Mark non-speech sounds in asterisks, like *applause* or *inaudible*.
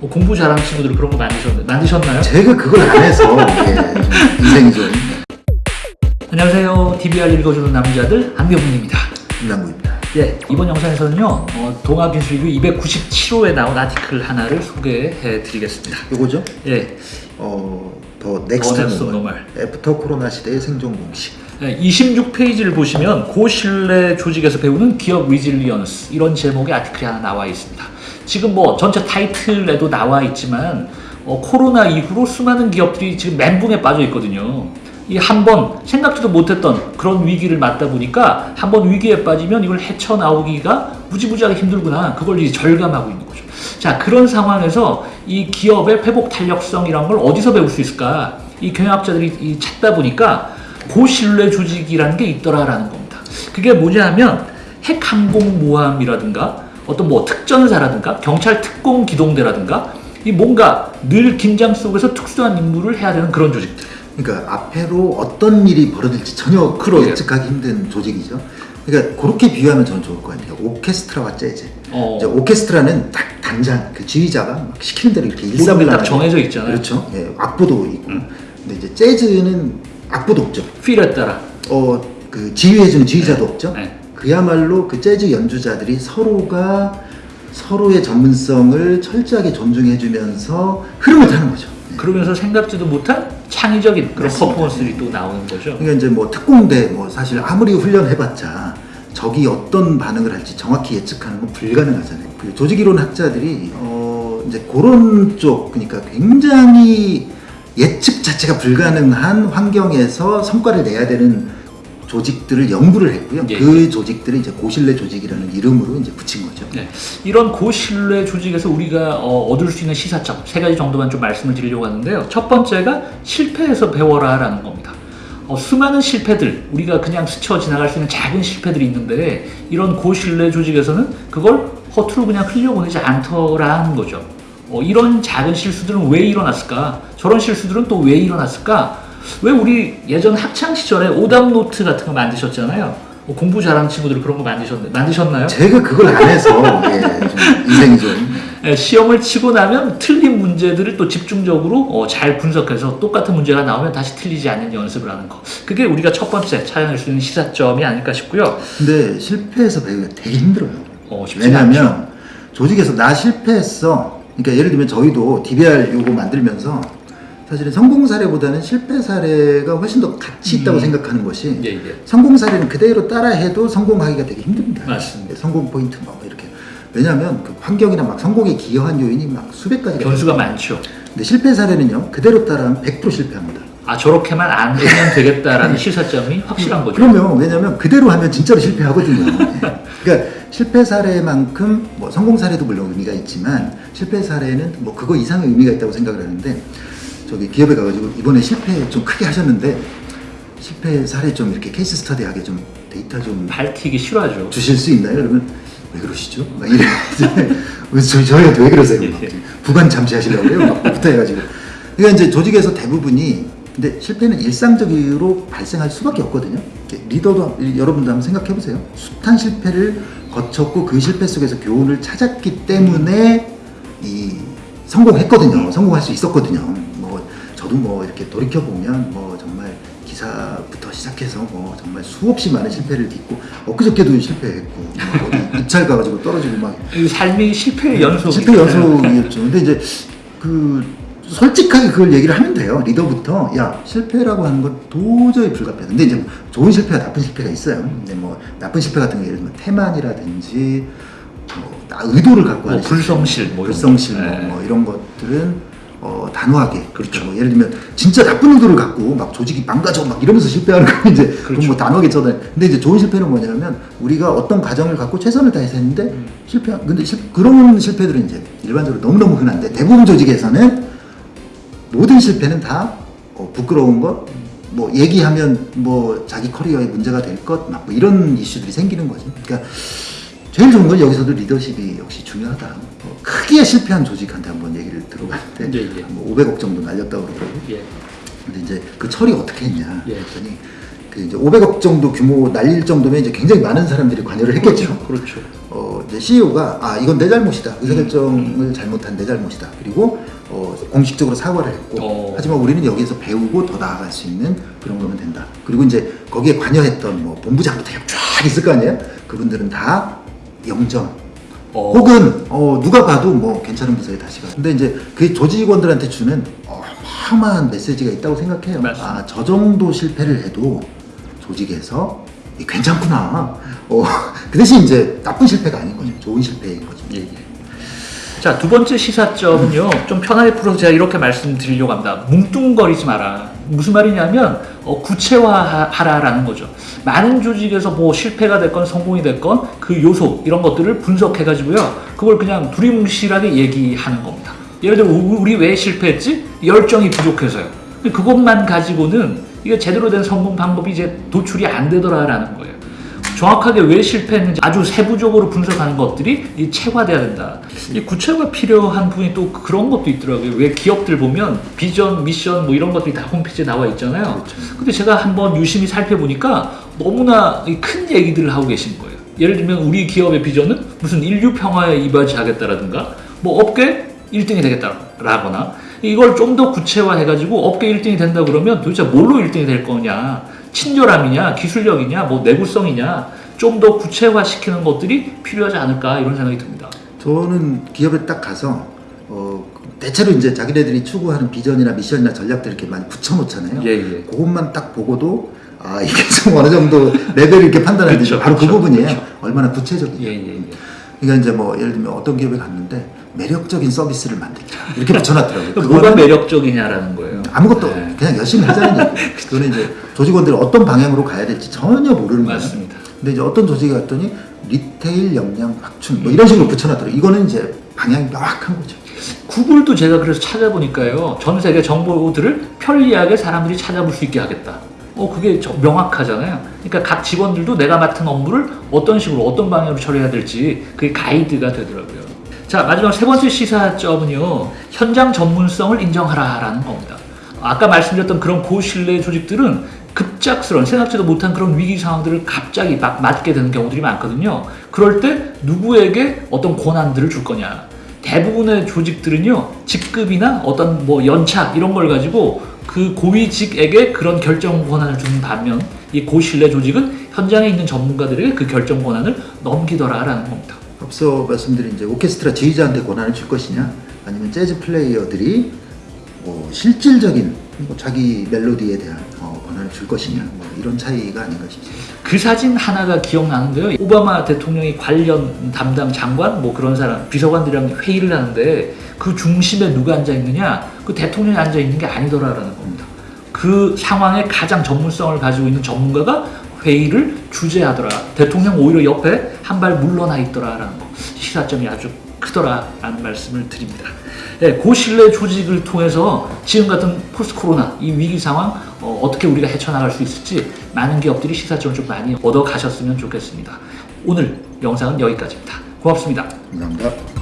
어, 공부 잘하는 친구들 그런 거 만드셨, 만드셨나요? 제가 그걸 안 해서 *laughs* 인생이 좀 안녕하세요. DBR 읽어주는 남자들 안병훈입니다. 김남구입니다. 예, 이번 영상에서는요, 어, 동아기술교 297호에 나온 article 하나를 소개해 드리겠습니다. 요거죠? 예, 어, The Next Normal. After 코로나 시대의 생존 공식. 26페이지를 보시면 고신뢰 조직에서 배우는 기업 resilience 이런 제목의 article이 하나 나와 있습니다. 지금 뭐 전체 타이틀에도 나와 있지만 어, 코로나 이후로 수많은 기업들이 지금 멘붕에 빠져 있거든요. 이 한 번 생각지도 못했던 그런 위기를 맞다 보니까 한 번 위기에 빠지면 이걸 헤쳐나오기가 무지무지하게 힘들구나. 그걸 이제 절감하고 있는 거죠. 자, 그런 상황에서 이 기업의 회복 탄력성이란 걸 어디서 배울 수 있을까? 이 경영학자들이 이 찾다 보니까 고신뢰 조직이라는 게 있더라라는 겁니다. 그게 뭐냐면 핵항공모함이라든가 어떤 뭐 특전사라든가 경찰 특공 기동대라든가 이 뭔가 늘 긴장 속에서 특수한 임무를 해야 되는 그런 조직들. 그러니까 앞으로 어떤 일이 벌어질지 전혀 그러게요. 예측하기 힘든 조직이죠. 그러니까 그렇게 비유하면 저는 좋을 것 같아요. 오케스트라와 재즈. 어. 이제 오케스트라는 딱 단장, 그 지휘자가 막 시키는 대로 이렇게 일사불란하게 정해져 있잖아요. 그렇죠. 예, 악보도 있고. 음. 근데 이제 재즈는 악보도 없죠. 필에 따라. 어, 그 지휘해주는 지휘자도 없죠. 네. 그야말로 그 재즈 연주자들이 서로가 서로의 전문성을 철저하게 존중해주면서 흐름을 타는 거죠. 네. 그러면서 생각지도 못한 창의적인 그런. 퍼포먼스들이 또 나오는 거죠. 그러니까 이제 뭐 특공대 뭐 사실 아무리 훈련해봤자 적이 어떤 반응을 할지 정확히 예측하는 건 불가능하잖아요. 그 조직이론 학자들이 어 이제 그런 쪽 그러니까 굉장히 예측 자체가 불가능한 환경에서 성과를 내야 되는 조직들을 연구를 했고요. 예, 그 조직들을 이제 고신뢰 조직이라는 이름으로 이제 붙인 거죠. 네. 이런 고신뢰 조직에서 우리가 어, 얻을 수 있는 시사점 세 가지 정도만 좀 말씀을 드리려고 하는데요. 첫 번째가 실패에서 배워라라는 겁니다. 어, 수많은 실패들, 우리가 그냥 스쳐 지나갈 수 있는 작은 실패들이 있는데 이런 고신뢰 조직에서는 그걸 허투루 그냥 흘려보내지 않더라는 거죠. 어, 이런 작은 실수들은 왜 일어났을까? 저런 실수들은 또 왜 일어났을까? 왜 우리 예전 학창 시절에 오답 노트 같은 거 만드셨잖아요. 어, 공부 잘하는 친구들 그런 거 만드셨, 만드셨나요? 제가 그걸 안 해서 예, 좀 인생이 좀 예, 시험을 치고 나면 틀린 문제들을 또 집중적으로 어, 잘 분석해서 똑같은 문제가 나오면 다시 틀리지 않는 연습을 하는 거. 그게 우리가 첫 번째 찾아낼 수 있는 시사점이 아닐까 싶고요. 근데 실패해서 배우기가 되게 힘들어요. 어. 왜냐하면 조직에서 나 실패했어. 그러니까 예를 들면 저희도 DBR 요거 만들면서 사실은 성공 사례보다는 실패 사례가 훨씬 더 가치 있다고 음. 생각하는 것이 예, 예. 성공 사례는 그대로 따라해도 성공하기가 되게 힘듭니다. 맞습니다. 성공 포인트 뭐 이렇게. 왜냐하면 그 환경이나 막 성공에 기여한 요인이 막 수백 가지가 변수가. 많죠. 근데 실패 사례는요 그대로 따라하면 100% 실패합니다. 아 저렇게만 안 하면 되겠다라는 *laughs* 시사점이 확실한 거죠. 그러면 왜냐면 그대로 하면 진짜로 실패하거든요. 예. *laughs* 그러니까 실패 사례만큼 뭐 성공 사례도 물론 의미가 있지만 실패 사례는 뭐 그거 이상의 의미가 있다고 생각을 하는데 저기 기업에 가가지고 이번에 실패 좀 크게 하셨는데 실패 사례 좀 이렇게 케이스 스터디하게 좀 데이터 좀 밝히기 싫어하죠. 주실 수 있나요? 그러면 왜 그러시죠? 막 이래. *laughs* 저, 저희한테 왜 그러세요? 막 예. 부관 잠시 하시려고요? 막 부탁해가지고. 그러니까 이제 조직에서 대부분이 근데 실패는 일상적으로 발생할 수밖에 없거든요. 리더도 여러분도 한번 생각해 보세요. 숱한 실패를 거쳤고 그 실패 속에서 교훈을 찾았기 때문에 이 성공했거든요. 성공할 수 있었거든요. 뭐 저도 뭐 이렇게 돌이켜 보면 뭐 정말 기사부터 시작해서 뭐 정말 수없이 많은 실패를 딛고 엊그저께도 실패했고 막 어디 *laughs* 입찰 가가지고 떨어지고 막이 삶이 실패의 연속. 실패 연속이었죠. 근데 이제 그 솔직하게 그걸 얘기를 하면 돼요. 리더부터 야 실패라고 하는 건 도저히 불가피하다. 근데 이제 좋은 실패와 나쁜 실패가 있어요. 근데 뭐 나쁜 실패 같은 거 예를 들면 태만이라든지 뭐 나- 의도를 갖고 뭐 하는 불성실, 뭐 불성실 거. 뭐, 네. 뭐 이런 것들은 어, 단호하게 그렇죠. 뭐 예를 들면 진짜 나쁜 의도를 갖고 막 조직이 망가져 막 이러면서 실패하는 거 이제 그렇죠. 뭐 단호하게 쳐다. 근데 이제 좋은 실패는 뭐냐면 우리가 어떤 과정을 갖고 최선을 다해서 했는데 음. 실패. 근데 실, 그런 실패들은 이제 일반적으로 너무 너무 흔한데 대부분 조직에서는 모든 실패는 다 어, 부끄러운 것, 뭐 얘기하면 뭐 자기 커리어에 문제가 될 것, 막 뭐 이런 이슈들이 생기는 거죠. 그러니까 제일 좋은 건 여기서도 리더십이 역시 중요하다. 어, 크게 실패한 조직한테 한번 얘기를 들어봤는데 예, 예. 뭐 500억 정도 날렸다고 그러더라고요. 예. 근데 이제 그 처리 어떻게 했냐 예. 했더니 그 이제 500억 정도 규모 날릴 정도면 이제 굉장히 많은 사람들이 관여를 했겠죠. 그렇죠. 어, 이제 CEO가 아 이건 내 잘못이다 의사결정을 잘못한 내 잘못이다 그리고 어, 공식적으로 사과를 했고 어. 하지만 우리는 여기에서 배우고 더 나아갈 수 있는 그런 거면 된다 그리고 이제 거기에 관여했던 뭐 본부장부터 쫙 있을 거 아니에요 그분들은 다 영점 어, 혹은 어, 누가 봐도 뭐 괜찮은 부서에 다시 가. 근데 이제 그 조직원들한테 주는 어마어마한 메시지가 있다고 생각해요. 아, 저 정도 실패를 해도 조직에서 이 괜찮구나. 어, 그 대신 이제 나쁜 실패가 아닌 거죠. 좋은 실패인 거죠. 예, 예. 자, 두 번째 시사점은요, 좀 편하게 풀어서 제가 이렇게 말씀드리려고 합니다. 뭉뚱거리지 마라. 무슨 말이냐면, 어, 구체화하라라는 거죠. 많은 조직에서 뭐 실패가 됐건 성공이 됐건 그 요소, 이런 것들을 분석해가지고요, 그걸 그냥 두리뭉실하게 얘기하는 겁니다. 예를 들어, 우- 우리 왜 실패했지? 열정이 부족해서요. 그것만 가지고는 이게 제대로 된 성공 방법이 이제 도출이 안 되더라라는 거예요. 정확하게 왜 실패했는지 아주 세부적으로 분석하는 것들이 이 체화돼야 된다. 이 구체가 필요한 부분이 또 그런 것도 있더라고요. 왜 기업들 보면 비전, 미션 뭐 이런 것들이 다 홈페이지에 나와 있잖아요. 근데 제가 한번 유심히 살펴보니까 너무나 이큰 얘기들을 하고 계신 거예요. 예를 들면 우리 기업의 비전은 무슨 인류 평화에 이바지하겠다라든가 뭐 업계 1등이 되겠다라거나 이걸 좀 더 구체화해가지고 업계 1등이 된다 그러면 도대체 뭘로 1등이 될 거냐 친절함이냐 기술력이냐 뭐 내구성이냐 좀 더 구체화시키는 것들이 필요하지 않을까 이런 생각이 듭니다. 저는 기업에 딱 가서 어, 대체로 이제 자기네들이 추구하는 비전이나 미션이나 전략들 이렇게 많이 붙여놓잖아요. 예, 예. 그것만 딱 보고도 아 이게 좀 어느 정도 *laughs* 레벨 이렇게 판단해야 되죠. 바로 그 그렇죠, 부분이에요. 그렇죠. 얼마나 구체적이냐. 예, 예, 예. 그러니까 이제 뭐 예를 들면 어떤 기업에 갔는데 매력적인 서비스를 만들자 이렇게 붙여놨더라고요. 뭐가 매력적이냐라는 거예요. 아무것도 네. 그냥 열심히 하자는 얘기. *laughs* 그거는 이제 조직원들이 어떤 방향으로 가야 될지 전혀 모르는 거예요. 맞습니다. 근데 이제 어떤 조직에 갔더니 리테일 역량 확충 뭐 이런 식으로 붙여놨더라고요. 이거는 이제 방향이 명확한 거죠. 구글도 제가 그래서 찾아보니까요. 전 세계 정보들을 편리하게 사람들이 찾아볼 수 있게 하겠다. 어, 그게 저- 명확하잖아요. 그러니까 각 직원들도 내가 맡은 업무를 어떤 식으로, 어떤 방향으로 처리해야 될지 그게 가이드가 되더라고요. 자, 마지막 세 번째 시사점은요. 현장 전문성을 인정하라라는 겁니다. 아까 말씀드렸던 그런 고신뢰 조직들은 급작스러운 생각지도 못한 그런 위기 상황들을 갑자기 막 맞게 되는 경우들이 많거든요. 그럴 때 누구에게 어떤 권한들을 줄 거냐. 대부분의 조직들은요 직급이나 어떤 뭐 연차 이런 걸 가지고 그 고위직에게 그런 결정 권한을 주는 반면 이 고신뢰 조직은 현장에 있는 전문가들에게 그 결정 권한을 넘기더라라는 겁니다. 앞서 말씀드린 이제 오케스트라 지휘자한테 권한을 줄 것이냐 아니면 재즈 플레이어들이 뭐 실질적인 뭐 자기 멜로디에 대한 어, 권한을 줄 것이냐 뭐 이런 차이가 아닌가 싶습니다. 그 사진 하나가 기억나는데요. 오바마 대통령이 관련 담당 장관 뭐 그런 사람 비서관들이랑 회의를 하는데 그 중심에 누가 앉아 있느냐? 그 대통령이 앉아 있는 게 아니더라라는 겁니다. 그 상황에 가장 전문성을 가지고 있는 전문가가 회의를 주재하더라. 대통령 오히려 옆에 한 발 물러나 있더라라는 거. 시사점이 아주 크더라라는 말씀을 드립니다. 네, 고신뢰 조직을 통해서 지금 같은 포스트 코로나 이 위기 상황 어, 떻게 우리가 헤쳐나갈 수 있을지 많은 기업들이 시사점을 좀 많이 얻어 가셨으면 좋겠습니다. 오늘 영상은 여기까지입니다. 고맙습니다. 감사합니다.